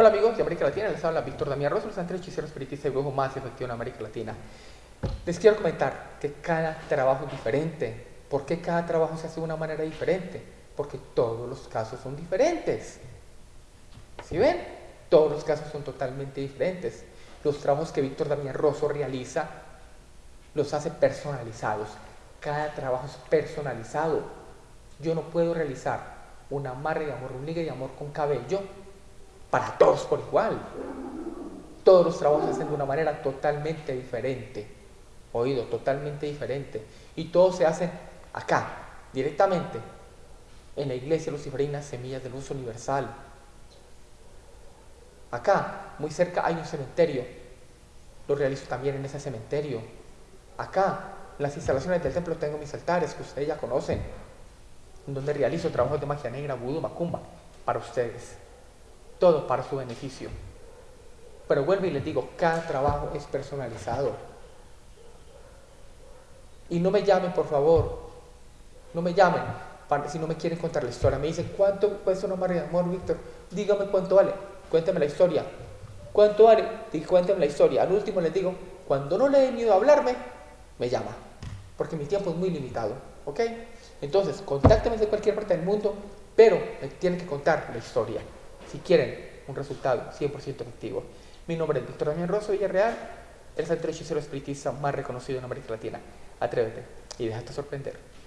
Hola amigos de América Latina, les habla Víctor Damián Rosso, el centro hechicero espiritista y brujo más efectivo en América Latina. Les quiero comentar que cada trabajo es diferente. ¿Por qué cada trabajo se hace de una manera diferente? Porque todos los casos son diferentes. ¿Sí ven? Todos los casos son totalmente diferentes. Los trabajos que Víctor Damián Rosso realiza los hace personalizados. Cada trabajo es personalizado. Yo no puedo realizar un amarre de amor, un ligue de amor con cabello para todos por igual. Todos los trabajos se hacen de una manera totalmente diferente. Oído, totalmente diferente. Y todos se hacen acá, directamente, en la iglesia luciferina Semillas de Luz Universal. Acá, muy cerca, hay un cementerio. Lo realizo también en ese cementerio. Acá, en las instalaciones del templo, tengo mis altares que ustedes ya conocen, donde realizo trabajos de magia negra, vudú, macumba, para ustedes todo para su beneficio. Pero vuelvo y les digo, cada trabajo es personalizado. Y no me llamen, por favor. No me llamen si no me quieren contar la historia. Me dicen, ¿cuánto cuesta una María de amor, Víctor? Dígame cuánto vale. Cuénteme la historia. ¿Cuánto vale? Cuénteme la historia. Al último les digo, cuando no le dé miedo a hablarme, me llama. Porque mi tiempo es muy limitado. ¿Ok? Entonces, contácteme de cualquier parte del mundo, pero me tienen que contar la historia si quieren un resultado 100% efectivo. Mi nombre es Víctor Damián Rosso Villarreal, el centro hechicero espiritista más reconocido en América Latina. Atrévete y déjate sorprender.